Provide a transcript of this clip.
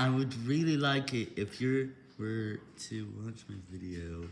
I would really like it if you were to watch my video